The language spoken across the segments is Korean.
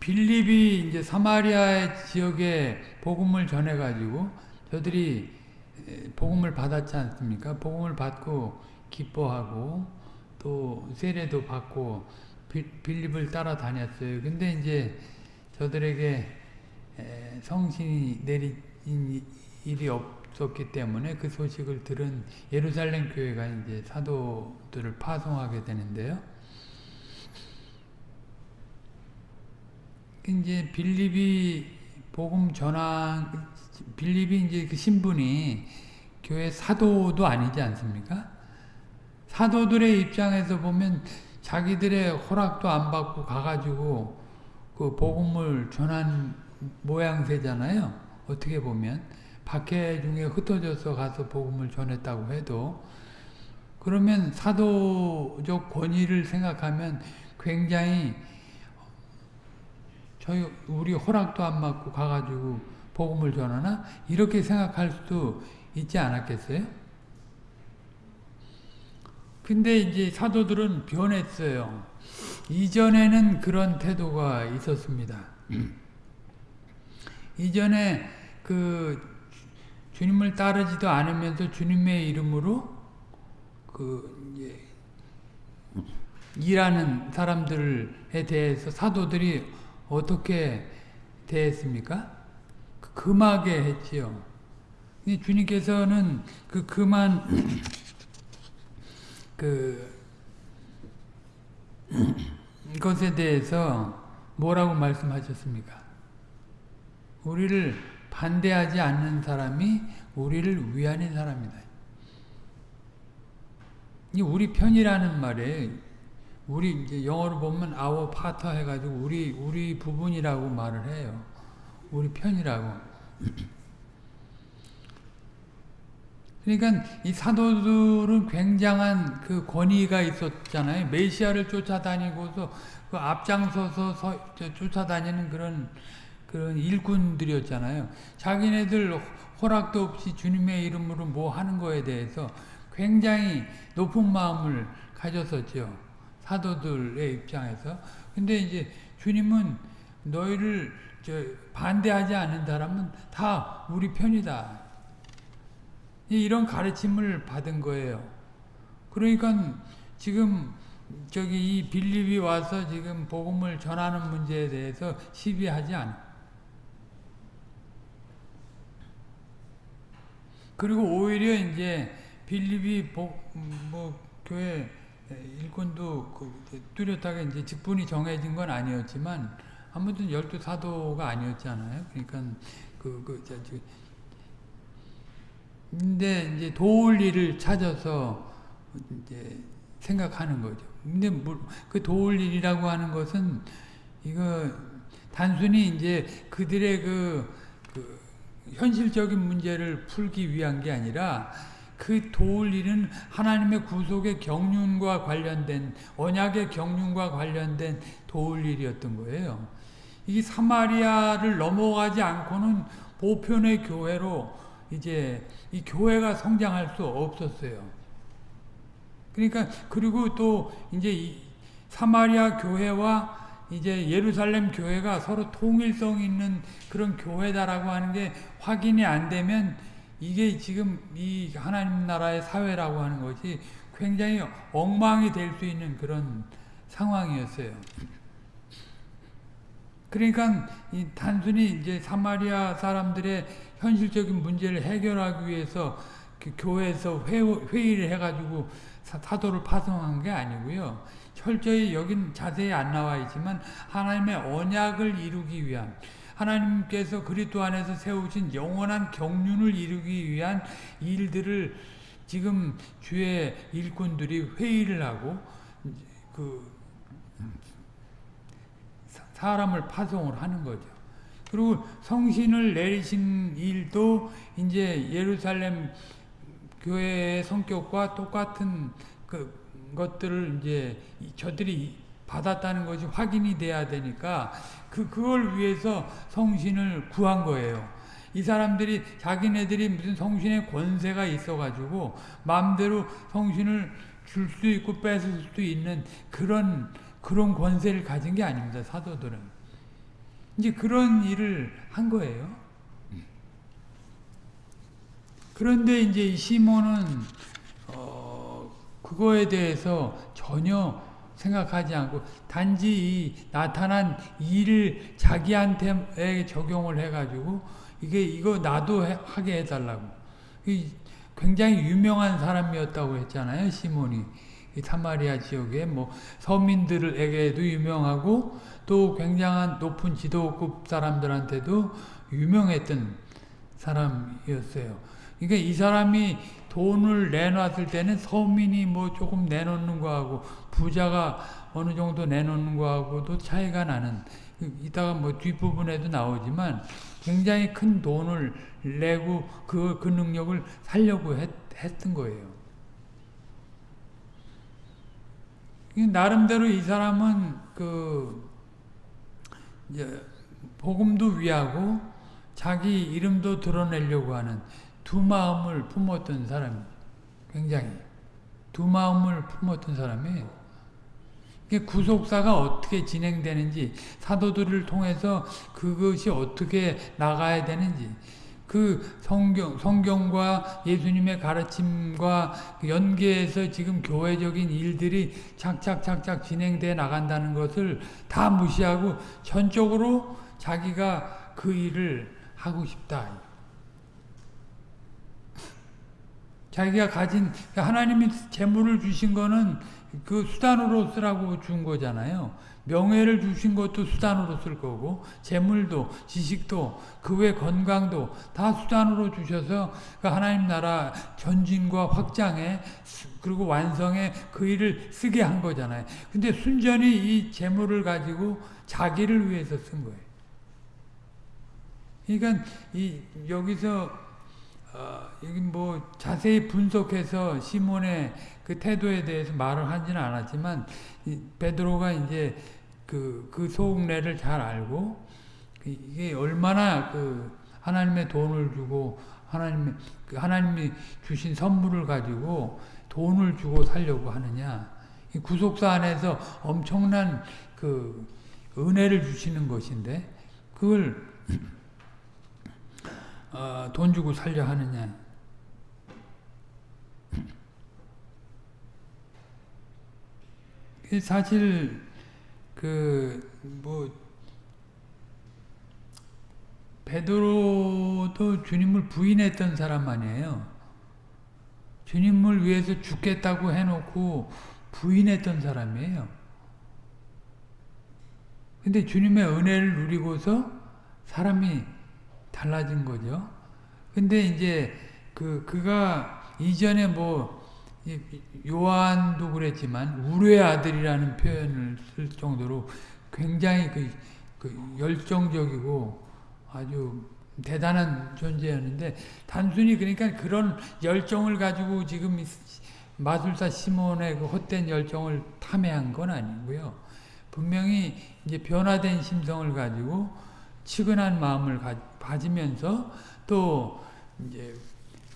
빌립이 이제 사마리아 지역에 복음을 전해가지고 저들이 복음을 받았지 않습니까? 복음을 받고 기뻐하고 또 세례도 받고 빌립을 따라다녔어요. 근데 이제 저들에게 성신이 내린 일이 없었기 때문에 그 소식을 들은 예루살렘 교회가 이제 사도들을 파송하게 되는데요. 이제 빌립이 복음 전환 빌립이 이제 그 신분이 교회 사도도 아니지 않습니까? 사도들의 입장에서 보면 자기들의 허락도 안 받고 가가지고 그 복음을 전한 모양새잖아요. 어떻게 보면 박해 중에 흩어져서 가서 복음을 전했다고 해도 그러면 사도적 권위를 생각하면 굉장히 저희 우리 허락도 안 받고 가가지고 복음을 전하나 이렇게 생각할 수도 있지 않았겠어요? 근데 이제 사도들은 변했어요. 이전에는 그런 태도가 있었습니다. 이전에 그 주님을 따르지도 않으면서 주님의 이름으로 그 일하는 사람들에 대해서 사도들이 어떻게 대했습니까? 금하게 했지요. 주님께서는 그 금한 그 것에 대해서 뭐라고 말씀하셨습니까? 우리를 반대하지 않는 사람이 우리를 위하는 사람이다. 이 우리 편이라는 말에 우리 이제 영어로 보면 our partner 해가지고 우리 우리 부분이라고 말을 해요. 우리 편이라고. 그러니까 이 사도들은 굉장한 그 권위가 있었잖아요. 메시아를 쫓아다니고서 그 앞장서서 서, 쫓아다니는 그런 그런 일꾼들이었잖아요. 자기네들 허락도 없이 주님의 이름으로 뭐 하는 거에 대해서 굉장히 높은 마음을 가졌었죠. 사도들의 입장에서. 근데 이제 주님은 너희를 반대하지 않는 사람은 다 우리 편이다. 이런 가르침을 받은 거예요. 그러니까 지금 저기 이 빌립이 와서 지금 복음을 전하는 문제에 대해서 시비하지 않아. 그리고 오히려 이제 빌립이 복, 뭐 교회 일꾼도 그 뚜렷하게 이제 직분이 정해진 건 아니었지만 아무튼 열두 사도가 아니었잖아요. 그러니까 그, 그, 저, 저, 근데 이제 도울 일을 찾아서 이제 생각하는 거죠. 근데 그 도울 일이라고 하는 것은 이거 단순히 이제 그들의 그, 그 현실적인 문제를 풀기 위한 게 아니라 그 도울 일은 하나님의 구속의 경륜과 관련된 언약의 경륜과 관련된 도울 일이었던 거예요. 이 사마리아를 넘어가지 않고는 보편의 교회로 이제 이 교회가 성장할 수 없었어요. 그러니까 그리고 또 이제 이 사마리아 교회와 이제 예루살렘 교회가 서로 통일성 있는 그런 교회다라고 하는 게 확인이 안 되면 이게 지금 이 하나님 나라의 사회라고 하는 것이 굉장히 엉망이 될 수 있는 그런 상황이었어요. 그러니까 단순히 이제 사마리아 사람들의 현실적인 문제를 해결하기 위해서 그 교회에서 회, 의를 해가지고 사도를 파송한 게 아니고요. 철저히 여긴 자세히 안 나와 있지만 하나님의 언약을 이루기 위한 하나님께서 그리스도 안에서 세우신 영원한 경륜을 이루기 위한 일들을 지금 주의 일꾼들이 회의를 하고 그 사람을 파송을 하는 거죠. 그리고 성신을 내리신 일도 이제 예루살렘 교회의 성격과 똑같은 그 것들을 이제 저들이 받았다는 것이 확인이 돼야 되니까 그 그걸 위해서 성신을 구한 거예요. 이 사람들이 자기네들이 무슨 성신의 권세가 있어가지고 마음대로 성신을 줄수 있고 뺏을 수도 있는 그런 그런 권세를 가진 게 아닙니다. 사도들은. 이제 그런 일을 한 거예요. 그런데 이제 이 시몬은 어, 그거에 대해서 전혀 생각하지 않고 단지 이 나타난 일을 자기한테 적용을 해가지고 이게 이거 나도 해, 하게 해달라고. 이 굉장히 유명한 사람이었다고 했잖아요, 시몬이. 이 사마리아 지역에 뭐 서민들에게도 유명하고 또 굉장한 높은 지도급 사람들한테도 유명했던 사람이었어요. 그러니까 이 사람이 돈을 내놨을 때는 서민이 뭐 조금 내놓는 거하고 부자가 어느 정도 내놓는 거하고도 차이가 나는 이따가 뭐 뒷부분에도 나오지만 굉장히 큰 돈을 내고 그, 그 능력을 살려고 했, 했던 거예요. 나름대로 이 사람은 그 이제 복음도 위하고 자기 이름도 드러내려고 하는 두 마음을 품었던 사람이 굉장히 두 마음을 품었던 사람이에요. 구속사가 어떻게 진행되는지 사도들을 통해서 그것이 어떻게 나가야 되는지 그 성경, 성경과 예수님의 가르침과 연계해서 지금 교회적인 일들이 착착착착 진행돼 나간다는 것을 다 무시하고 전적으로 자기가 그 일을 하고 싶다. 자기가 가진 하나님이 재물을 주신 거는 그 수단으로 쓰라고 준 거잖아요. 명예를 주신 것도 수단으로 쓸 거고 재물도 지식도 그 외 건강도 다 수단으로 주셔서 그 하나님 나라 전진과 확장에 그리고 완성에 그 일을 쓰게 한 거잖아요. 근데 순전히 이 재물을 가지고 자기를 위해서 쓴 거예요. 그러니까 이 여기서 어, 뭐 자세히 분석해서 시몬의 그 태도에 대해서 말을 하지는 않았지만 베드로가 이제 그, 그 속내를 잘 알고 그 이게 얼마나 그 하나님의 돈을 주고 하나님의 그 하나님이 주신 선물을 가지고 돈을 주고 살려고 하느냐. 구속사 안에서 엄청난 그 은혜를 주시는 것인데 그걸 어, 돈 주고 살려 하느냐 사실 그뭐 베드로도 주님을 부인했던 사람 아니에요. 주님을 위해서 죽겠다고 해놓고 부인했던 사람이에요. 근데 주님의 은혜를 누리고서 사람이 달라진 거죠. 근데 이제 그 그가 이전에 뭐 요한도 그랬지만 우리의 아들이라는 표현을 쓸 정도로 굉장히 그, 그 열정적이고 아주 대단한 존재였는데 단순히 그러니까 그런 열정을 가지고 지금 마술사 시몬의 그 헛된 열정을 탐해한 건 아니고요. 분명히 이제 변화된 심성을 가지고 치근한 마음을 가, 가지면서 또 이제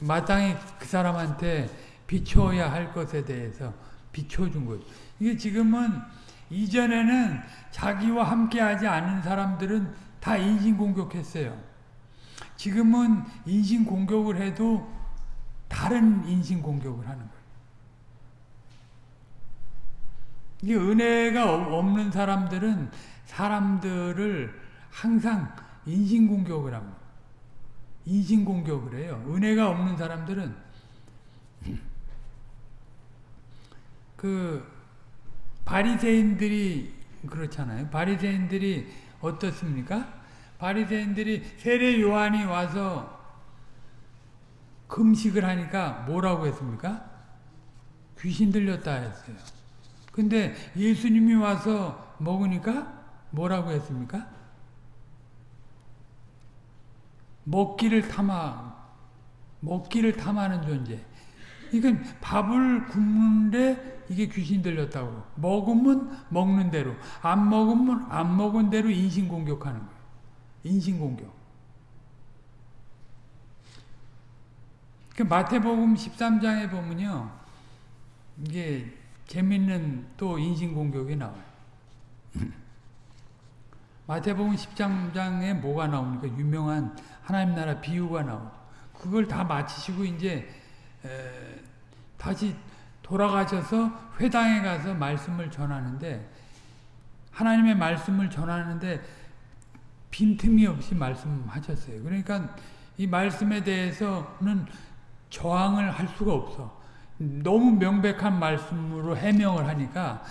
마땅히 그 사람한테 비춰야 할 것에 대해서 비춰준 거죠. 이게 지금은 이전에는 자기와 함께하지 않은 사람들은 다 인신공격했어요. 지금은 인신공격을 해도 다른 인신공격을 하는 거예요. 이 은혜가 없는 사람들은 사람들을 항상 인신공격을 합니다. 인신공격을 해요. 은혜가 없는 사람들은 그 바리새인들이 그렇잖아요. 바리새인들이 어떻습니까? 바리새인들이 세례 요한이 와서 금식을 하니까 뭐라고 했습니까? 귀신 들렸다 했어요. 근데 예수님이 와서 먹으니까 뭐라고 했습니까? 먹기를 탐하, 먹기를 탐하는 존재. 이건 밥을 굶는데 이게 귀신 들렸다고. 먹으면 먹는 대로, 안 먹으면 안 먹은 대로 인신공격하는 거예요. 인신공격. 그 마태복음 13장에 보면요. 이게 재밌는 또 인신공격이 나와요. 마태복음 10장에 뭐가 나옵니까? 유명한 하나님 나라 비유가 나오죠. 그걸 다 마치시고 이제 에, 다시 돌아가셔서 회당에 가서 말씀을 전하는데 하나님의 말씀을 전하는데 빈틈이 없이 말씀하셨어요. 그러니까 이 말씀에 대해서는 저항을 할 수가 없어. 너무 명백한 말씀으로 해명을 하니까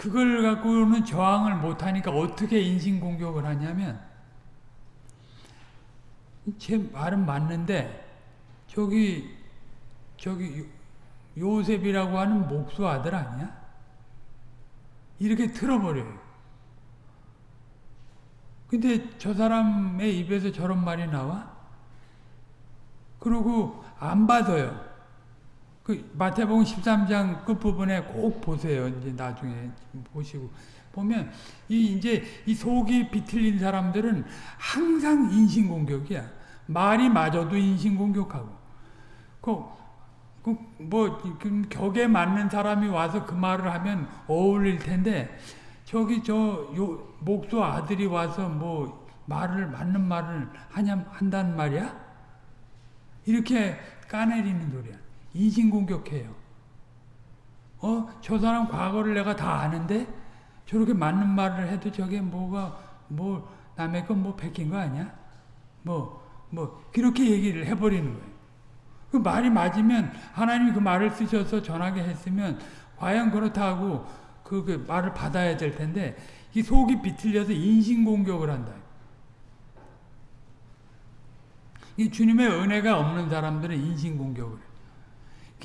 그걸 갖고는 저항을 못하니까 어떻게 인신공격을 하냐면 제 말은 맞는데 저기 저기 요셉이라고 하는 목수 아들 아니야? 이렇게 틀어버려요. 근데 저 사람의 입에서 저런 말이 나와? 그리고 안 받아요. 그 마태복음 13장 끝부분에 꼭 보세요. 이제 나중에 보시고 보면 이 이제 이 속이 비틀린 사람들은 항상 인신 공격이야. 말이 맞아도 인신 공격하고. 그, 격에 맞는 사람이 와서 그 말을 하면 어울릴 텐데, 저기 저, 요, 목수 아들이 와서 뭐, 말을, 맞는 말을 하냐, 한단 말이야? 이렇게 까내리는 소리야. 인신공격해요. 어? 저 사람 과거를 내가 다 아는데, 저렇게 맞는 말을 해도 저게 뭐가, 뭐, 남의 건 뭐 베낀 거 아니야? 뭐, 뭐, 그렇게 얘기를 해버리는 거예요. 그 말이 맞으면, 하나님이 그 말을 쓰셔서 전하게 했으면, 과연 그렇다고 그, 그 말을 받아야 될 텐데, 이 속이 비틀려서 인신공격을 한다. 이 주님의 은혜가 없는 사람들은 인신공격을 해요.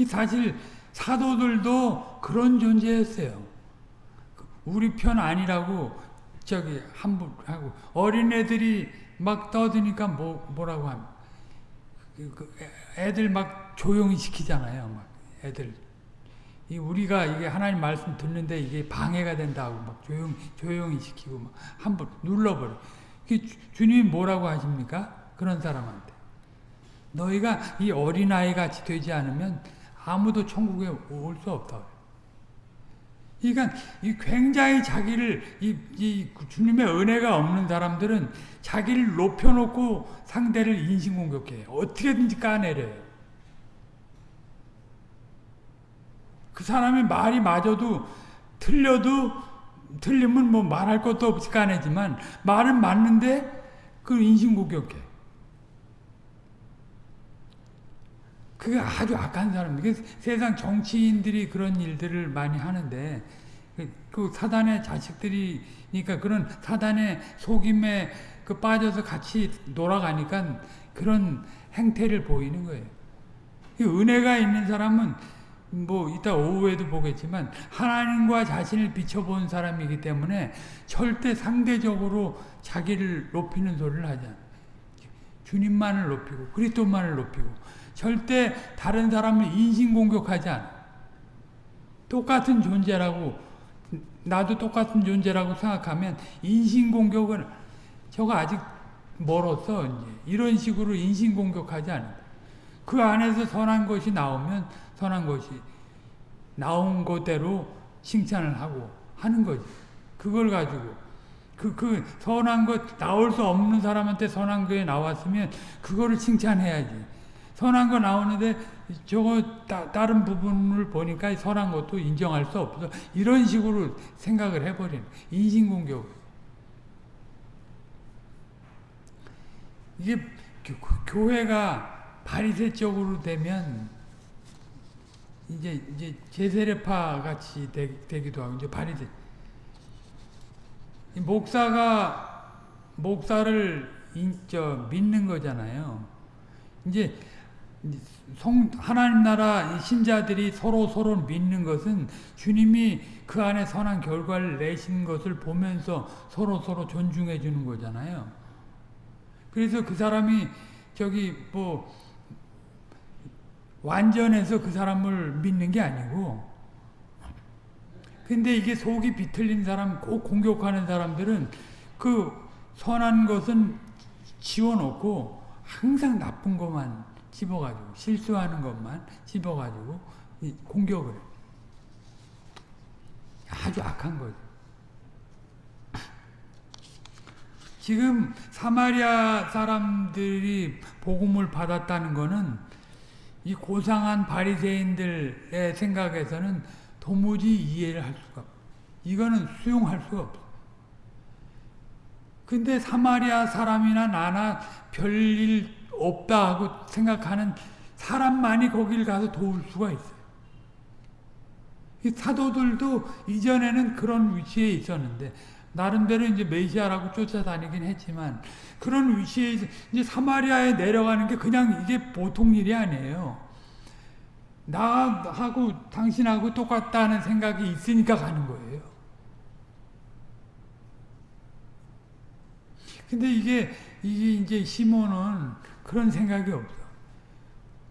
사실 사도들도 그런 존재였어요. 우리 편 아니라고 저기 함부 하고 어린애들이 막 떠드니까 뭐 뭐라고 하면 그 애들 막 조용히 시키잖아요. 막 애들 이 우리가 이게 하나님 말씀 듣는데 이게 방해가 된다고 막 조용 조용히 시키고 막 함부로 눌러버려. 주님이 뭐라고 하십니까? 그런 사람한테 너희가 이 어린 아이 같이 되지 않으면 아무도 천국에 올 수 없다. 그러니까 이 굉장히 자기를 이, 이 주님의 은혜가 없는 사람들은 자기를 높여놓고 상대를 인신공격해 어떻게든지 까내려요. 그 사람의 말이 맞아도 틀려도 틀리면 뭐 말할 것도 없이 까내지만 말은 맞는데 그 인신공격해. 그게 아주 악한 사람들. 세상 정치인들이 그런 일들을 많이 하는데, 그 사단의 자식들이니까 그런 사단의 속임에 그 빠져서 같이 놀아가니까 그런 행태를 보이는 거예요. 은혜가 있는 사람은 뭐 이따 오후에도 보겠지만 하나님과 자신을 비춰본 사람이기 때문에 절대 상대적으로 자기를 높이는 소리를 하지 않아요. 주님만을 높이고 그리스도만을 높이고 절대 다른 사람을 인신공격하지 않아. 똑같은 존재라고 나도 똑같은 존재라고 생각하면 인신공격은 저거 아직 멀었어. 이제. 이런 식으로 인신공격하지 않는다. 그 안에서 선한 것이 나오면 선한 것이 나온 것대로 칭찬을 하고 하는 거지. 그걸 가지고 그, 그 선한 것 나올 수 없는 사람한테 선한 거에 나왔으면 그거를 칭찬해야지. 선한 거 나오는데 저거 따, 다른 부분을 보니까 선한 것도 인정할 수 없어. 이런 식으로 생각을 해버리는 인신공격. 이게 교 회가 바리새적으로 되면 이제 이제 제세례파 같이 되, 기도 하고 이제 바리새 목사가 목사를 인, 저, 믿는 거잖아요. 이제 성, 하나님 나라 신자들이 서로 서로 믿는 것은 주님이 그 안에 선한 결과를 내신 것을 보면서 서로 서로 존중해 주는 거잖아요. 그래서 그 사람이 저기 뭐 완전해서 그 사람을 믿는 게 아니고 근데 이게 속이 비틀린 사람, 꼭 공격하는 사람들은 그 선한 것은 지워놓고 항상 나쁜 것만 집어가지고 실수하는 것만 집어가지고 공격을 아주 악한 거죠. 지금 사마리아 사람들이 복음을 받았다는 거는 이 고상한 바리새인들의 생각에서는 도무지 이해를 할 수가 없어. 이거는 수용할 수가 없어. 근데 사마리아 사람이나 나나 별일 없다 하고 생각하는 사람만이 거길 가서 도울 수가 있어요. 사도들도 이전에는 그런 위치에 있었는데 나름대로 이제 메시아라고 쫓아다니긴 했지만 그런 위치에 이제 사마리아에 내려가는 게 그냥 이게 보통 일이 아니에요. 나하고 당신하고 똑같다는 생각이 있으니까 가는 거예요. 근데 이게 이게 이제 시몬은 그런 생각이 없어.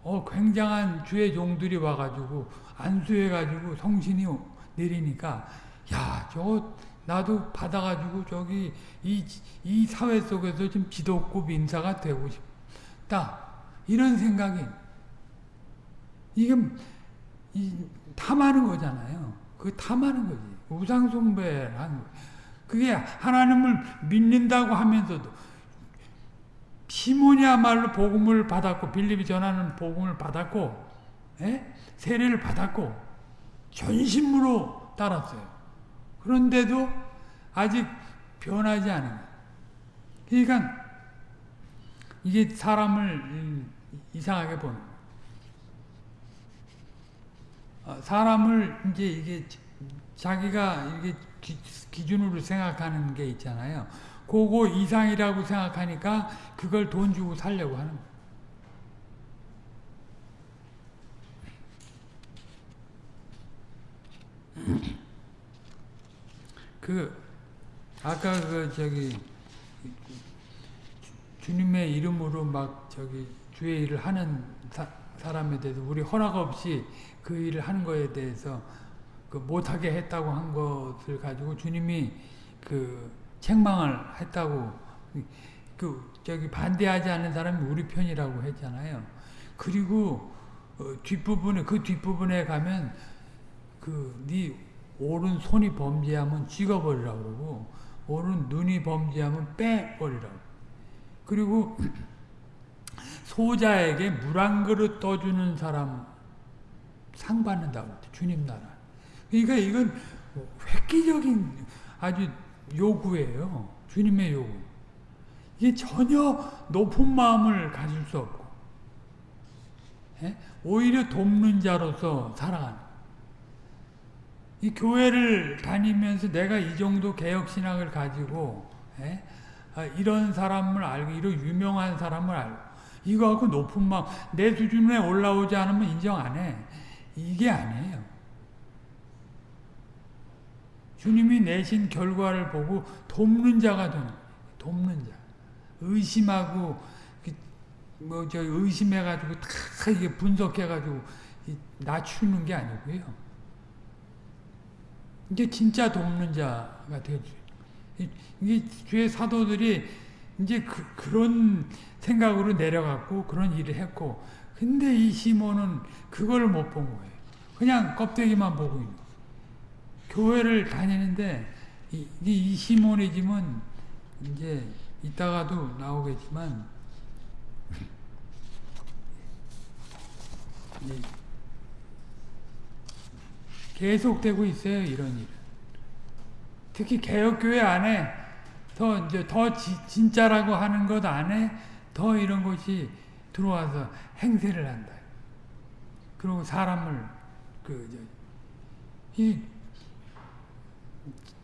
어 굉장한 주의 종들이 와가지고 안수해가지고 성신이 내리니까 야 저거 나도 받아가지고 저기 이, 이 사회 속에서 좀 지도급 인사가 되고 싶다. 이런 생각이 이게 이, 탐하는 거잖아요. 그 탐하는 거지. 우상숭배를 하는 거 그게 하나님을 믿는다고 하면서도 시몬이야말로 복음을 받았고 빌립이 전하는 복음을 받았고 에? 예? 세례를 받았고 전심으로 따랐어요. 그런데도 아직 변하지 않은. 그러니까 이게 사람을 이상하게 보는. 어, 사람을 이제 이게 자기가 이게 기준으로 생각하는 게 있잖아요. 그거 이상이라고 생각하니까 그걸 돈 주고 살려고 하는 거예요. 그 아까 그 저기 주님의 이름으로 막 저기 주의 일을 하는 사, 사람에 대해서 우리 허락 없이 그 일을 하는 거에 대해서 그 못하게 했다고 한 것을 가지고 주님이 그 책망을 했다고 그 저기 반대하지 않는 사람이 우리 편이라고 했잖아요. 그리고 어, 뒷부분에 그 뒷부분에 가면 그네 오른 손이 범죄하면 찍어버리라고 그러고 오른 눈이 범죄하면 빼버리라고 그리고 소자에게 물 한 그릇 떠주는 사람 상 받는다고 주님 나라 그러니까 이건 획기적인 아주 요구예요 주님의 요구 이게 전혀 높은 마음을 가질 수 없고 예? 오히려 돕는 자로서 살아가는 이 교회를 다니면서 내가 이 정도 개혁신학을 가지고 에? 아, 이런 사람을 알고 이런 유명한 사람을 알고 이거 하고 높은 마음 내 수준에 올라오지 않으면 인정 안 해. 이게 아니에요. 주님이 내신 결과를 보고 돕는 자가 되는 돕는 자. 의심하고 그 뭐저 의심해 가지고 다 이게 분석해 가지고 낮추는 게 아니고요. 이제 진짜 돕는 자가 되죠. 이게 주의 사도들이 이제 그, 그런 생각으로 내려갔고 그런 일을 했고 근데 이 시몬은 그걸 못 본 거예요. 그냥 껍데기만 보고 있는 거예요. 교회를 다니는데 이, 이 시모니즘은 이제 이따가도 나오겠지만 계속되고 있어요, 이런 일은. 특히 개혁교회 안에 더 이제 더 지, 진짜라고 하는 것 안에 더 이런 것이 들어와서 행세를 한다. 그리고 사람을 그 이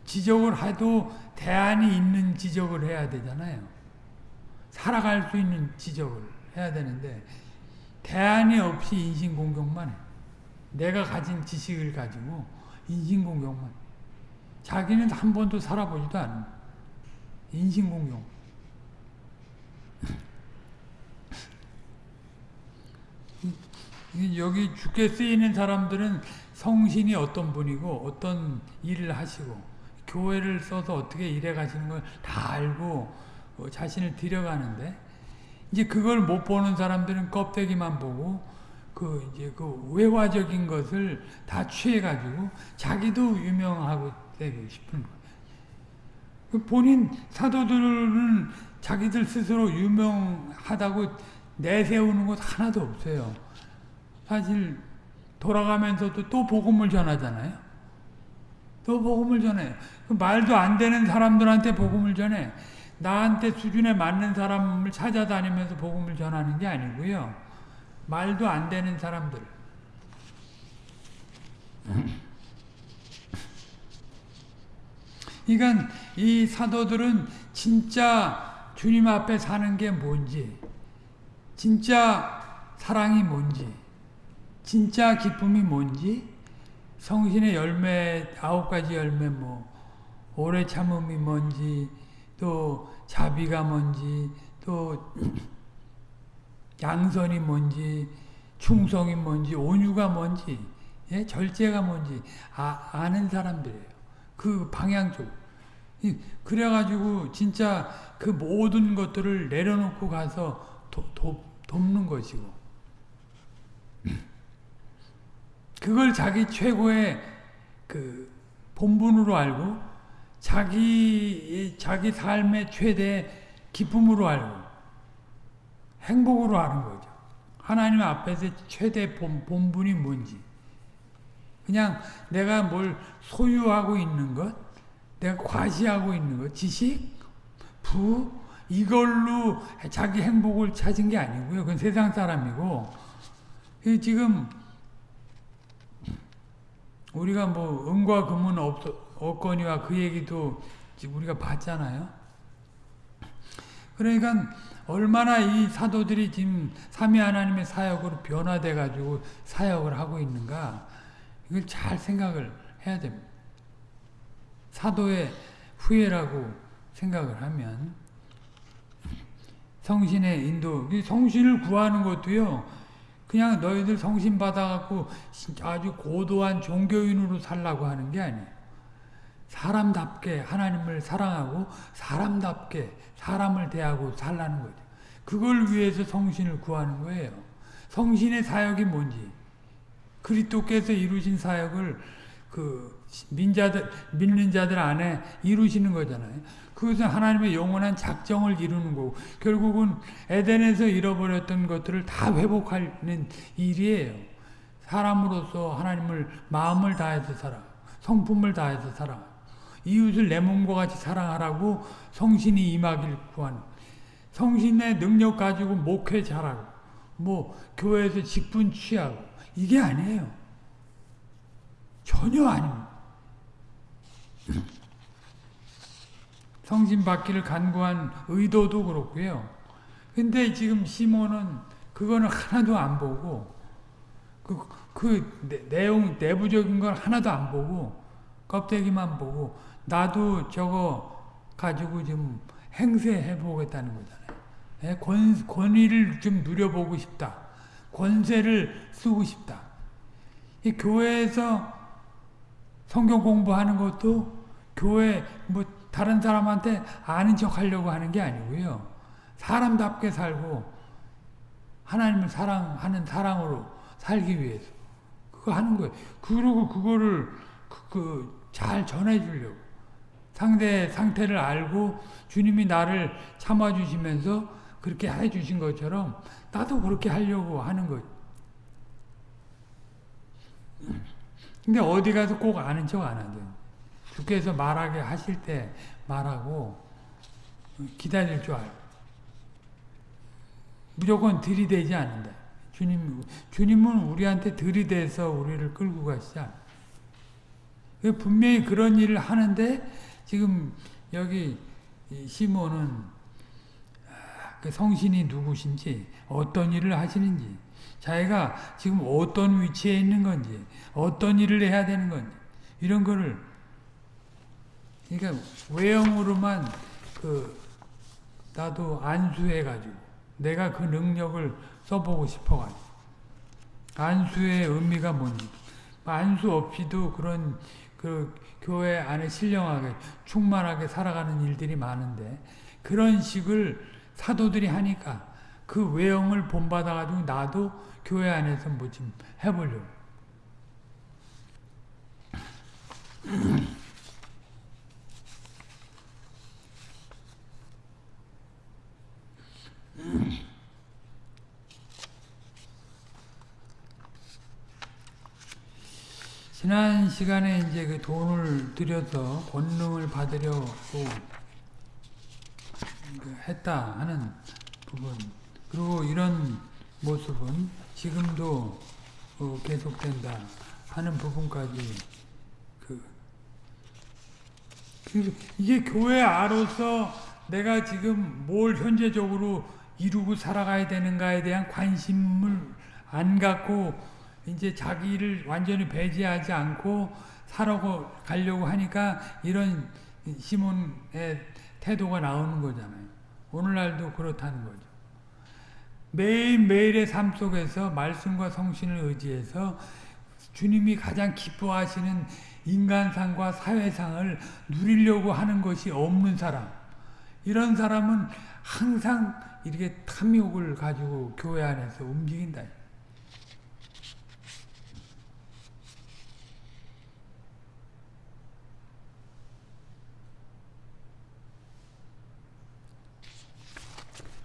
지적을 해도 대안이 있는 지적을 해야 되잖아요. 살아갈 수 있는 지적을 해야 되는데 대안이 없이 인신공격만 해. 내가 가진 지식을 가지고 인신공격만 자기는 한 번도 살아보지도 않은 인신공격 여기 죽게 쓰이는 사람들은 성신이 어떤 분이고 어떤 일을 하시고 교회를 써서 어떻게 일해 가시는 걸 다 알고 어, 자신을 들여가는데 이제 그걸 못 보는 사람들은 껍데기만 보고 그 이제 그 외화적인 것을 다 취해 가지고 자기도 유명하고 되고 싶은 거예요. 그 본인 사도들은 자기들 스스로 유명하다고 내세우는 것 하나도 없어요. 사실 돌아가면서도 또 복음을 전하잖아요. 또 복음을 전해요. 그 말도 안 되는 사람들한테 복음을 전해. 나한테 수준에 맞는 사람을 찾아다니면서 복음을 전하는 게 아니고요. 말도 안 되는 사람들. 그러니까 이 사도들은 진짜 주님 앞에 사는 게 뭔지, 진짜 사랑이 뭔지, 진짜 기쁨이 뭔지, 성신의 열매 아홉 가지 열매 뭐 오래 참음이 뭔지, 또 자비가 뭔지, 또 양선이 뭔지, 충성이 뭔지, 온유가 뭔지, 예? 절제가 뭔지 아, 아는 사람들이에요. 그 방향 쪽. 그래가지고 진짜 그 모든 것들을 내려놓고 가서 도, 도, 돕는 것이고 그걸 자기 최고의 그 본분으로 알고 자기 자기 삶의 최대 기쁨으로 알고 행복으로 아는 거죠. 하나님 앞에서 최대 본, 본분이 뭔지 그냥 내가 뭘 소유하고 있는 것, 내가 과시하고 있는 것, 지식, 부, 이걸로 자기 행복을 찾은 게 아니고요. 그건 세상 사람이고, 지금 우리가 뭐 은과 금은 없, 없거니와 그 얘기도 우리가 봤잖아요. 그러니까 얼마나 이 사도들이 지금 삼위 하나님의 사역으로 변화돼 가지고 사역을 하고 있는가 이걸 잘 생각을 해야 됩니다. 사도의 후예라고 생각을 하면 성신의 인도, 성신을 구하는 것도요. 그냥 너희들 성신 받아갖고 아주 고도한 종교인으로 살라고 하는 게 아니에요. 사람답게 하나님을 사랑하고 사람답게 사람을 대하고 살라는 거죠. 그걸 위해서 성신을 구하는 거예요. 성신의 사역이 뭔지 그리스도께서 이루신 사역을 그 민자들 믿는 자들 안에 이루시는 거잖아요. 그것은 하나님의 영원한 작정을 이루는 거고 결국은 에덴에서 잃어버렸던 것들을 다 회복하는 일이에요. 사람으로서 하나님을 마음을 다해서 살아, 성품을 다해서 살아, 이웃을 내 몸과 같이 사랑하라고 성신이 임하길 구하는. 성신의 능력 가지고 목회 잘하고, 뭐 교회에서 직분 취하고 이게 아니에요. 전혀 아닙니다. 성신 받기를 간구한 의도도 그렇고요. 근데 지금 시몬은 그거는 하나도 안 보고 그, 그 내용 내부적인 걸 하나도 안 보고 껍데기만 보고 나도 저거 가지고 좀 행세해 보겠다는 거잖아요. 예, 권, 권위를 좀 누려보고 싶다. 권세를 쓰고 싶다. 이 교회에서 성경 공부하는 것도 교회 뭐 다른 사람한테 아는 척 하려고 하는 게 아니고요. 사람답게 살고 하나님을 사랑하는 사랑으로 살기 위해서 그거 하는 거예요. 그리고 그거를 그, 잘 전해 주려고 상대 상태를 알고 주님이 나를 참아 주시면서 그렇게 해 주신 것처럼 나도 그렇게 하려고 하는 거 근데 어디 가서 꼭 아는 척 안 하죠. 주께서 말하게 하실 때 말하고 기다릴 줄 알고 무조건 들이대지 않는다. 주님, 주님은 우리한테 들이대서 우리를 끌고 가시지 않아. 분명히 그런 일을 하는데 지금 여기 시몬은 그 성신이 누구신지 어떤 일을 하시는지 자기가 지금 어떤 위치에 있는 건지 어떤 일을 해야 되는 건지 이런 거를 그러니까 외형으로만 그 나도 안수해 가지고 내가 그 능력을 써보고 싶어 가지고 안수의 의미가 뭔지 안수 없이도 그런 그 교회 안에 신령하게 충만하게 살아가는 일들이 많은데 그런 식을 사도들이 하니까 그 외형을 본받아가지고 나도 교회 안에서 뭐 좀 해보려고. 지난 시간에 이제 그 돈을 들여서 권능을 받으려고 그 했다 하는 부분 그리고 이런 모습은 지금도 어, 계속된다 하는 부분까지 그 그래서 이게 교회 아로서 내가 지금 뭘 현재적으로 이루고 살아가야 되는가에 대한 관심을 안 갖고 이제 자기를 완전히 배제하지 않고 살아고 가려고 하니까 이런 시몬의 태도가 나오는 거잖아요. 오늘날도 그렇다는 거죠. 매일매일의 삶 속에서 말씀과 성신을 의지해서 주님이 가장 기뻐하시는 인간상과 사회상을 누리려고 하는 것이 없는 사람 이런 사람은 항상 이렇게 탐욕을 가지고 교회 안에서 움직인다.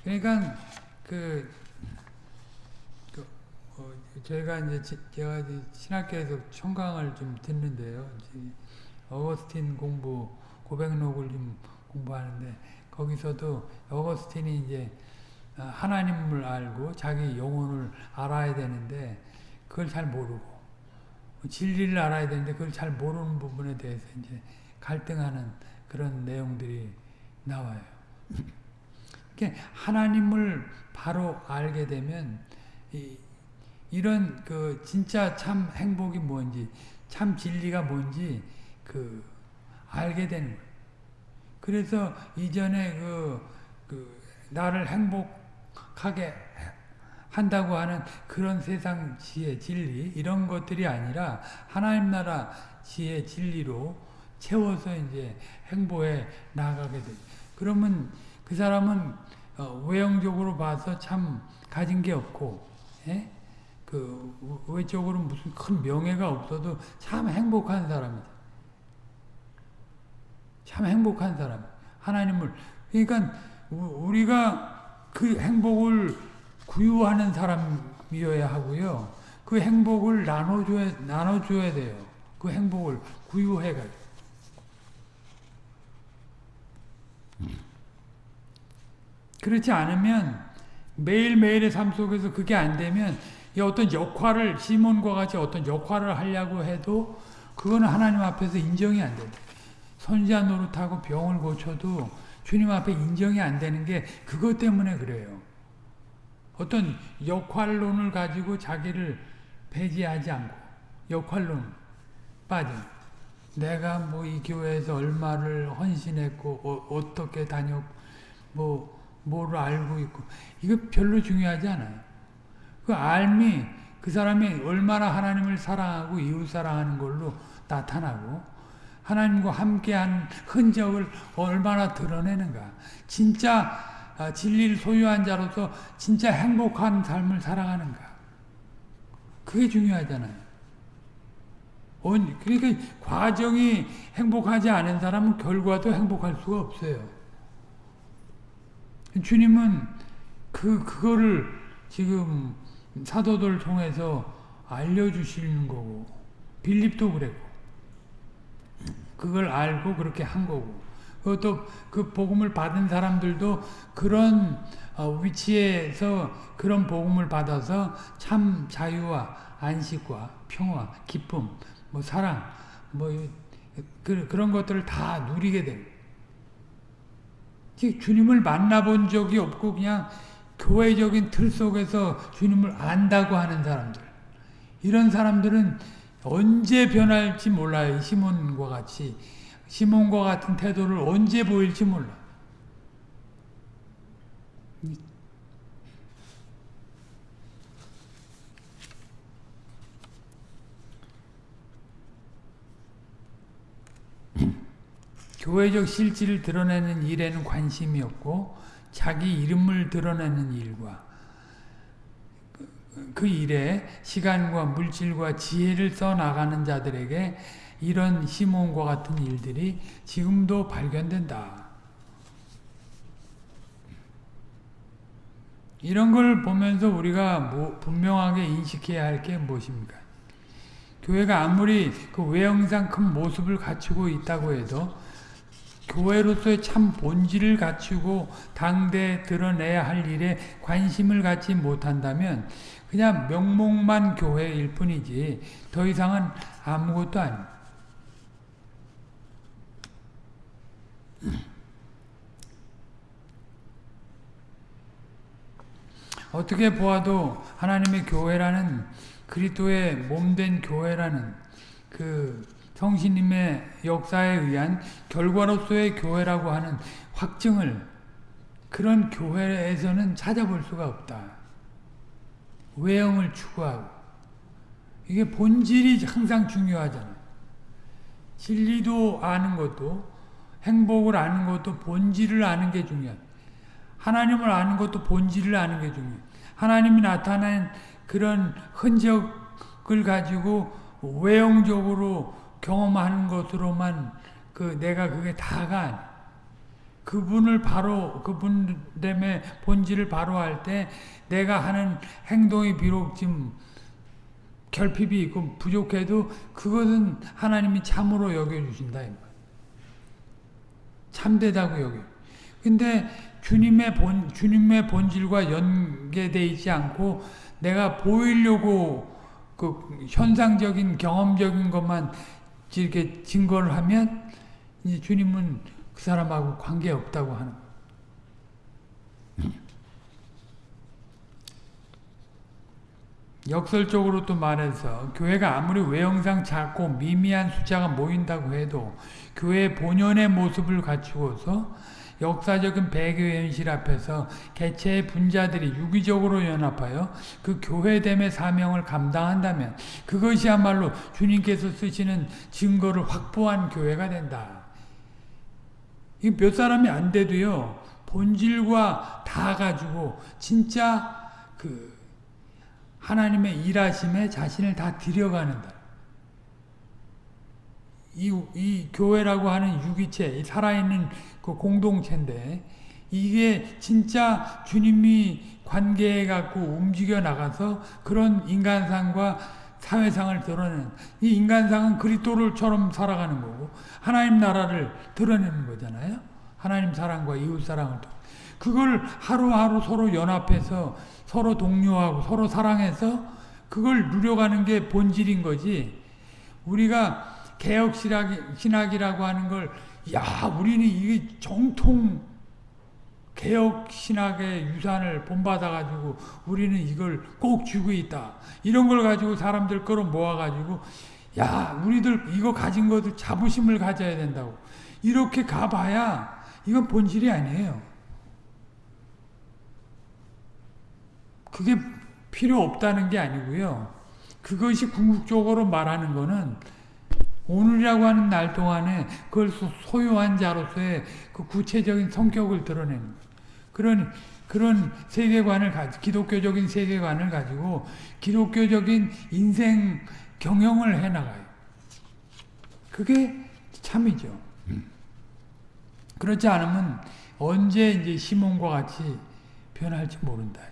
그러니까 그, 그 어, 저희가 이제 지, 제가 이제 신학교에서 청강을 좀 듣는데요. 어거스틴 공부 고백록을 좀 공부하는데 거기서도 어거스틴이 이제 하나님을 알고 자기 영혼을 알아야 되는데 그걸 잘 모르고 진리를 알아야 되는데 그걸 잘 모르는 부분에 대해서 이제 갈등하는 그런 내용들이 나와요. 하나님을 바로 알게 되면 이, 이런 그 진짜 참 행복이 뭔지 참 진리가 뭔지 그 알게 되는 거예요. 그래서 이전에 그, 그 나를 행복하게 한다고 하는 그런 세상 지혜, 진리 이런 것들이 아니라 하나님 나라 지혜, 진리로 채워서 이제 행보에 나아가게 돼. 그러면 그 사람은 어, 외형적으로 봐서 참 가진 게 없고, 예? 그 외적으로 무슨 큰 명예가 없어도 참 행복한 사람이다. 참 행복한 사람. 하나님을 그러니까 우리가 그 행복을 구유하는 사람이어야 하고요. 그 행복을 나눠줘야 나눠줘야 돼요. 그 행복을 구유해가지고. 그렇지 않으면 매일매일의 삶 속에서 그게 안 되면 어떤 역할을 시몬과 같이 어떤 역할을 하려고 해도 그거는 하나님 앞에서 인정이 안 된다. 선지자 노릇하고 병을 고쳐도 주님 앞에 인정이 안 되는 게 그것 때문에 그래요. 어떤 역할론을 가지고 자기를 배제하지 않고 역할론 빠져. 내가 뭐 이 교회에서 얼마를 헌신했고 어, 떻게 다녔고 뭐 뭐를 알고 있고 이거 별로 중요하지 않아요. 그 알미 그 사람이 얼마나 하나님을 사랑하고 이웃 사랑하는 걸로 나타나고 하나님과 함께한 흔적을 얼마나 드러내는가. 진짜 아, 진리를 소유한 자로서 진짜 행복한 삶을 살아가는가. 그게 중요하잖아요. 그러니까 과정이 행복하지 않은 사람은 결과도 행복할 수가 없어요. 주님은 그, 그거를 지금 사도들 통해서 알려주시는 거고, 빌립도 그랬고, 그걸 알고 그렇게 한 거고, 그것도 그 복음을 받은 사람들도 그런 어, 위치에서 그런 복음을 받아서 참 자유와 안식과 평화, 기쁨, 뭐 사랑, 뭐 그, 그런 것들을 다 누리게 됩니다. 주님을 만나본 적이 없고 그냥 교회적인 틀 속에서 주님을 안다고 하는 사람들 이런 사람들은 언제 변할지 몰라요. 시몬과 같이 시몬과 같은 태도를 언제 보일지 몰라. 교회적 실질을 드러내는 일에는 관심이 없고 자기 이름을 드러내는 일과 그 일에 시간과 물질과 지혜를 써나가는 자들에게 이런 시몬과 같은 일들이 지금도 발견된다. 이런 걸 보면서 우리가 뭐 분명하게 인식해야 할 게 무엇입니까? 교회가 아무리 그 외형상 큰 모습을 갖추고 있다고 해도 교회로서의 참 본질을 갖추고 당대에 드러내야 할 일에 관심을 갖지 못한다면 그냥 명목만 교회일 뿐이지 더 이상은 아무것도 아닙니다. 어떻게 보아도 하나님의 교회라는 그리스도의 몸된 교회라는 그 성신님의 역사에 의한 결과로서의 교회라고 하는 확증을 그런 교회에서는 찾아볼 수가 없다. 외형을 추구하고 이게 본질이 항상 중요하잖아요. 진리도 아는 것도 행복을 아는 것도 본질을 아는 게 중요해요. 하나님을 아는 것도 본질을 아는 게 중요해요. 하나님이 나타낸 그런 흔적을 가지고 외형적으로 경험하는 것으로만 그 내가 그게 다가. 그분을 바로 그분 때문에 본질을 바로 할 때 내가 하는 행동이 비록 좀 결핍이 있고 부족해도 그것은 하나님이 참으로 여겨주신다. 참되다고 여겨. 근데 주님의 본, 주님의 본질과 연계되어 있지 않고 내가 보이려고 그 현상적인 경험적인 것만 이렇게 증거를 하면 이제 주님은 그 사람하고 관계 없다고 하는 역설적으로 또 말해서 교회가 아무리 외형상 작고 미미한 숫자가 모인다고 해도 교회의 본연의 모습을 갖추고서 역사적인 배교 현실 앞에서 개체의 분자들이 유기적으로 연합하여 그 교회됨의 사명을 감당한다면 그것이야말로 주님께서 쓰시는 증거를 확보한 교회가 된다. 몇 사람이 안 돼도요. 본질과 다 가지고 진짜 그 하나님의 일하심에 자신을 다 들여가는다. 이, 이 교회라고 하는 유기체, 살아있는 그 공동체인데, 이게 진짜 주님이 관계해 갖고 움직여 나가서 그런 인간상과 사회상을 드러내는 이 인간상은 그리스도를처럼 살아가는 거고 하나님 나라를 드러내는 거잖아요. 하나님 사랑과 이웃 사랑을 그걸 하루하루 서로 연합해서 서로 동료하고 서로 사랑해서 그걸 누려가는 게 본질인 거지. 우리가 개혁 신학이라고 하는 걸, 야, 우리는 이게 정통 개혁 신학의 유산을 본받아가지고 우리는 이걸 꼭 쥐고 있다. 이런 걸 가지고 사람들 끌어 모아가지고, 야, 우리들 이거 가진 것들 자부심을 가져야 된다고. 이렇게 가봐야 이건 본질이 아니에요. 그게 필요 없다는 게 아니고요. 그것이 궁극적으로 말하는 거는 오늘이라고 하는 날 동안에 그걸 소유한 자로서의 그 구체적인 성격을 드러내는 그런 그런 세계관을 가지 기독교적인 세계관을 가지고 기독교적인 인생 경영을 해 나가요. 그게 참이죠. 그렇지 않으면 언제 이제 시몬과 같이 변할지 모른다.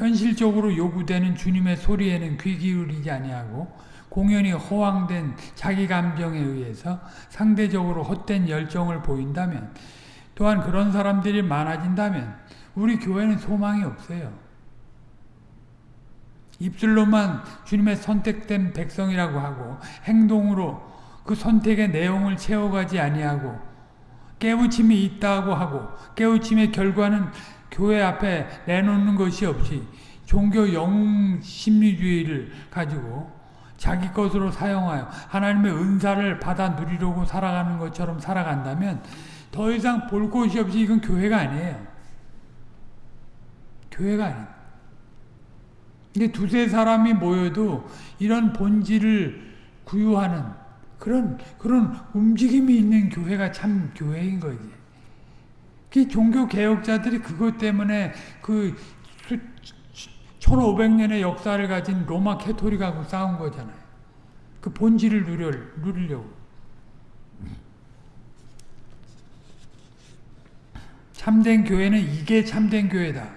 현실적으로 요구되는 주님의 소리에는 귀 기울이지 아니하고 공연히 허황된 자기 감정에 의해서 상대적으로 헛된 열정을 보인다면 또한 그런 사람들이 많아진다면 우리 교회는 소망이 없어요. 입술로만 주님의 선택된 백성이라고 하고 행동으로 그 선택의 내용을 채워가지 아니하고 깨우침이 있다고 하고 깨우침의 결과는 교회 앞에 내놓는 것이 없이 종교 영웅 심리주의를 가지고 자기 것으로 사용하여 하나님의 은사를 받아 누리려고 살아가는 것처럼 살아간다면 더 이상 볼 곳이 없이 이건 교회가 아니에요. 교회가 아니에요. 근데 두세 사람이 모여도 이런 본질을 구유하는 그런, 그런 움직임이 있는 교회가 참 교회인 거지. 그 종교 개혁자들이 그것 때문에 그 1500년의 역사를 가진 로마 캐토릭하고 싸운 거잖아요. 그 본질을 누려, 누리려고. 참된 교회는 이게 참된 교회다.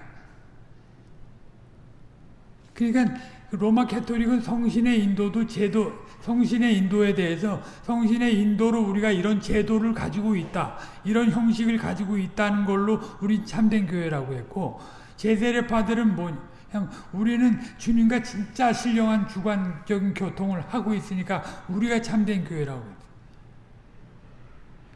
그러니까 로마 캐토릭은 성신의 인도도 제도, 성신의 인도에 대해서 성신의 인도로 우리가 이런 제도를 가지고 있다. 이런 형식을 가지고 있다는 걸로 우리 참된 교회라고 했고 제세례파들은 뭐 그냥 우리는 주님과 진짜 신령한 주관적인 교통을 하고 있으니까 우리가 참된 교회라고 했죠.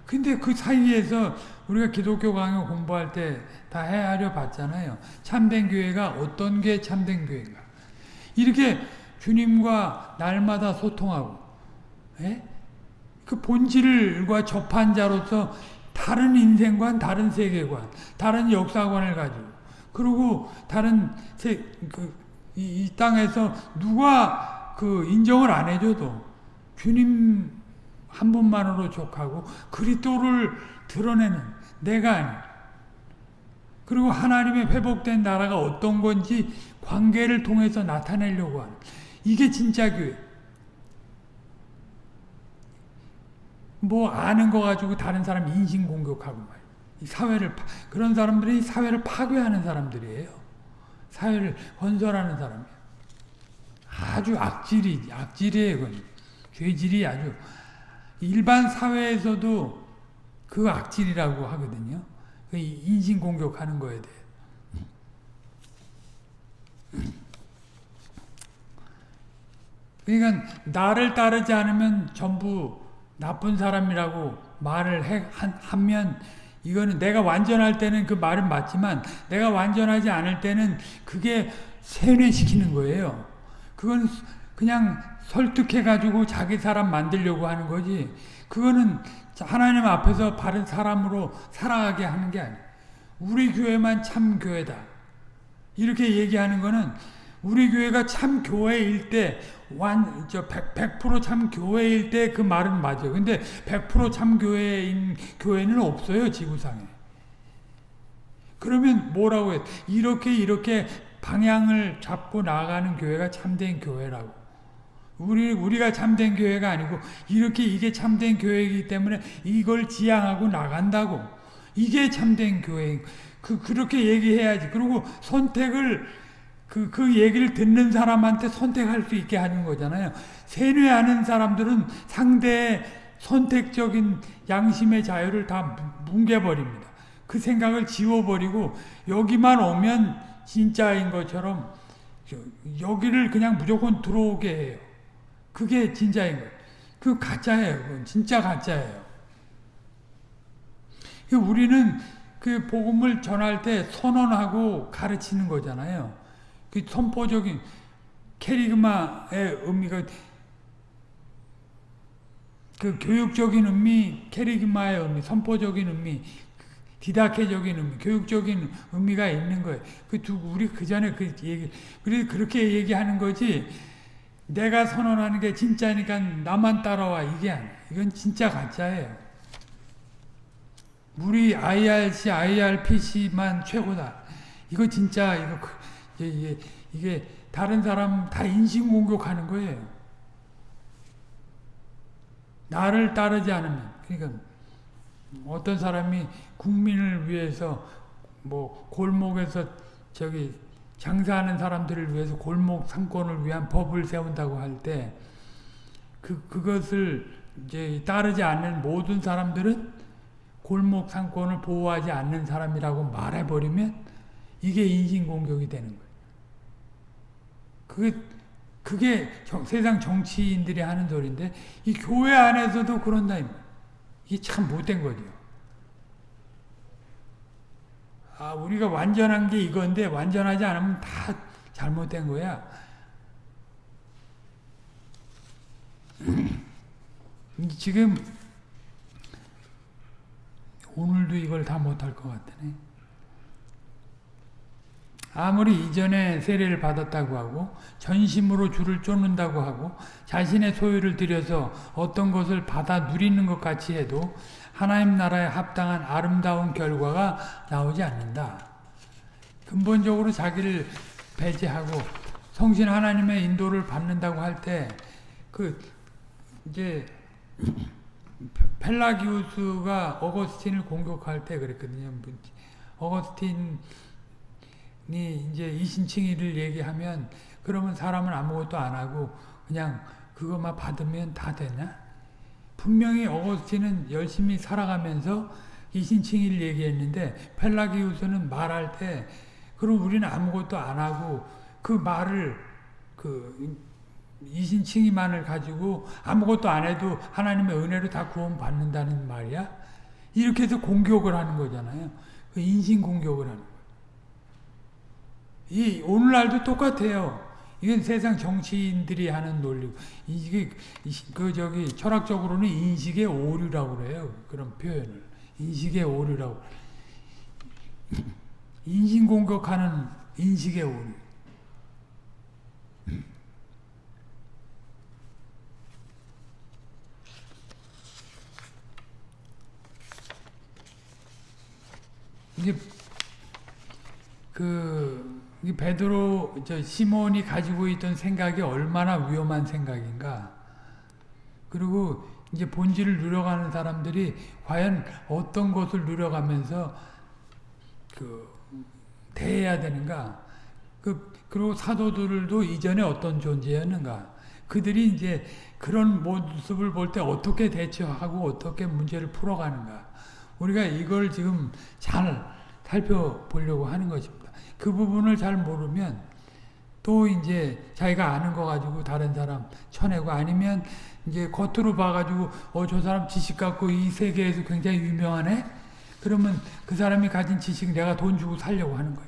근데 그 사이에서 우리가 기독교 강요 공부할 때 다 헤아려 봤잖아요. 참된 교회가 어떤 게 참된 교회인가. 이렇게 주님과 날마다 소통하고 예? 그 본질과 접한 자로서 다른 인생관, 다른 세계관, 다른 역사관을 가지고 그리고 다른 세, 그, 이, 이 땅에서 누가 그 인정을 안 해줘도 주님 한 분만으로 족하고 그리스도를 드러내는 내가 아니 그리고 하나님의 회복된 나라가 어떤 건지 관계를 통해서 나타내려고 하는 이게 진짜 교회. 뭐 아는 거 가지고 다른 사람 인신 공격하고 말. 이 사회를 그런 사람들이 사회를 파괴하는 사람들이에요. 사회를 건설하는 사람이에요. 아주 악질이 악질이에요, 그건. 죄질이 아주 일반 사회에서도 그 악질이라고 하거든요. 그 인신 공격하는 거에 대해. 그러니까 나를 따르지 않으면 전부 나쁜 사람이라고 말을 해, 하면 이거는 내가 완전할 때는 그 말은 맞지만 내가 완전하지 않을 때는 그게 세뇌시키는 거예요. 그건 그냥 설득해가지고 자기 사람 만들려고 하는 거지. 그거는 하나님 앞에서 바른 사람으로 살아가게 하는 게 아니에요. 우리 교회만 참 교회다. 이렇게 얘기하는 거는 우리 교회가 참 교회일 때, 완, 저, 100, 100%참 교회일 때 그 말은 맞아요. 근데 100%참 교회인 교회는 없어요, 지구상에. 그러면 뭐라고 해? 이렇게, 이렇게 방향을 잡고 나가는 교회가 참된 교회라고. 우리, 우리가 참된 교회가 아니고, 이렇게 이게 참된 교회이기 때문에 이걸 지향하고 나간다고. 이게 참된 교회. 그, 그렇게 얘기해야지. 그리고 선택을 그, 그 얘기를 듣는 사람한테 선택할 수 있게 하는 거잖아요. 세뇌하는 사람들은 상대의 선택적인 양심의 자유를 다 뭉개버립니다. 그 생각을 지워버리고 여기만 오면 진짜인 것처럼 여기를 그냥 무조건 들어오게 해요. 그게 진짜인 거예요. 그 가짜예요. 그건 진짜 가짜예요. 우리는 그 복음을 전할 때 선언하고 가르치는 거잖아요. 그 선포적인 캐리그마의 의미가 그 교육적인 의미, 캐리그마의 의미, 선포적인 의미, 디다케적인 의미, 교육적인 의미가 있는 거예요. 그 두, 우리 그 전에 그 얘기, 그래 그렇게 얘기하는 거지. 내가 선언하는 게 진짜니까 나만 따라와 이게 아니야. 이건 진짜 가짜예요. 우리 IRC, IRPC만 최고다. 이거 진짜 이거 이게, 이게 다른 사람 다 인신 공격하는 거예요. 나를 따르지 않으면 그러니까 어떤 사람이 국민을 위해서 뭐 골목에서 저기 장사하는 사람들을 위해서 골목 상권을 위한 법을 세운다고 할 때 그 그것을 이제 따르지 않는 모든 사람들은 골목 상권을 보호하지 않는 사람이라고 말해 버리면 이게 인신 공격이 되는 거예요. 그게, 그게 정, 세상 정치인들이 하는 소리인데, 이 교회 안에서도 그런다. 이게 참 못된 거죠. 아, 우리가 완전한 게 이건데, 완전하지 않으면 다 잘못된 거야. 지금, 오늘도 이걸 다 못할 것 같네. 아무리 이전에 세례를 받았다고 하고 전심으로 주를 쫓는다고 하고 자신의 소유를 들여서 어떤 것을 받아 누리는 것 같이 해도 하나님 나라에 합당한 아름다운 결과가 나오지 않는다. 근본적으로 자기를 배제하고 성신 하나님의 인도를 받는다고 할 때 그 이제 펠라기우스가 어거스틴을 공격할 때 그랬거든요. 어거스틴 이 이제 이신칭의를 얘기하면 그 그러면 사람은 아무것도 안 하고 그냥 그것만 받으면 다 되냐? 분명히 어거스틴은 열심히 살아가면서 이신칭의를 얘기했는데 펠라기우스는 말할 때 그럼 우리는 아무것도 안 하고 그 말을 그 이신칭의만을 가지고 아무것도 안 해도 하나님의 은혜로 다 구원받는다는 말이야? 이렇게 해서 공격을 하는 거잖아요. 그 인신 공격을 하는. 이 오늘날도 똑같아요. 이건 세상 정치인들이 하는 논리고 이게 그 저기 철학적으로는 인식의 오류라고 그래요. 그런 표현을 인식의 오류라고 인신 공격하는 인식의 오류. 이게 그 이 베드로 저 시몬이 가지고 있던 생각이 얼마나 위험한 생각인가. 그리고 이제 본질을 누려가는 사람들이 과연 어떤 것을 누려가면서 그 대해야 되는가. 그 그리고 사도들도 이전에 어떤 존재였는가. 그들이 이제 그런 모습을 볼 때 어떻게 대처하고 어떻게 문제를 풀어가는가. 우리가 이걸 지금 잘 살펴보려고 하는 것입니다. 그 부분을 잘 모르면 또 이제 자기가 아는 거 가지고 다른 사람 쳐내고 아니면 이제 겉으로 봐가지고 어 저 사람 지식 갖고 이 세계에서 굉장히 유명하네? 그러면 그 사람이 가진 지식 내가 돈 주고 살려고 하는 거예요.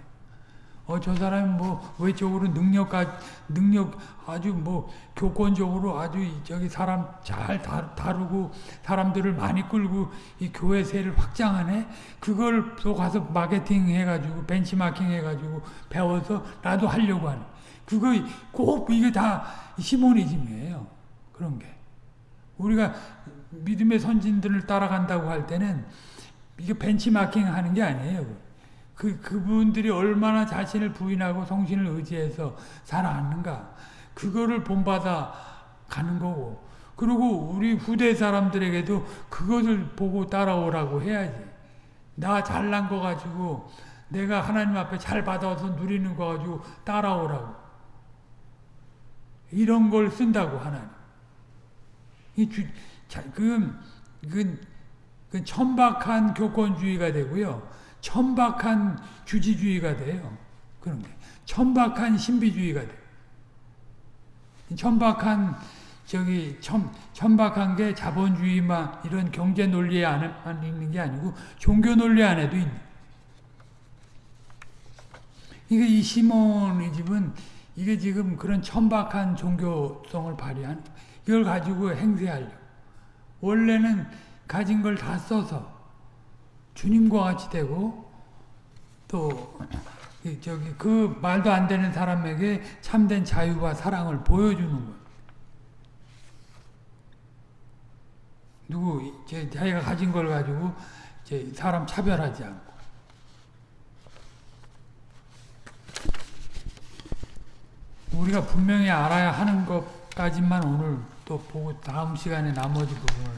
어, 저 사람이 뭐, 외적으로 능력가, 능력 아주 뭐, 교권적으로 아주 저기 사람 잘 다루고, 사람들을 많이 끌고, 이 교회 세를 확장하네? 그걸 또 가서 마케팅 해가지고, 벤치마킹 해가지고, 배워서 나도 하려고 하네. 그거 꼭 이게 다 시모니즘이에요. 그런 게. 우리가 믿음의 선진들을 따라간다고 할 때는, 이게 벤치마킹 하는 게 아니에요. 그, 그분들이 얼마나 자신을 부인하고 성신을 의지해서 살아왔는가. 그거를 본받아 가는 거고. 그리고 우리 후대 사람들에게도 그것을 보고 따라오라고 해야지. 나 잘난 거 가지고 내가 하나님 앞에 잘 받아서 누리는 거 가지고 따라오라고. 이런 걸 쓴다고 하나님. 이 주, 자, 그, 그, 그 천박한 교권주의가 되고요. 천박한 주지주의가 돼요. 그런 게. 천박한 신비주의가 돼요. 천박한 저기 천, 천박한 게 자본주의만 이런 경제 논리 안에 있는 게 아니고 종교 논리 안에도 있는. 이게 이 시몬이집은 이게 지금 그런 천박한 종교성을 발휘한 이걸 가지고 행세하려. 원래는 가진 걸 다 써서 주님과 같이 되고 또 저기 그 말도 안 되는 사람에게 참된 자유와 사랑을 보여주는 거예요. 누구 제 자기가 가진 걸 가지고 제 사람 차별하지 않고 우리가 분명히 알아야 하는 것까지만 오늘 또 보고 다음 시간에 나머지 부분을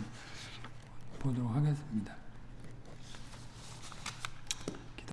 보도록 하겠습니다.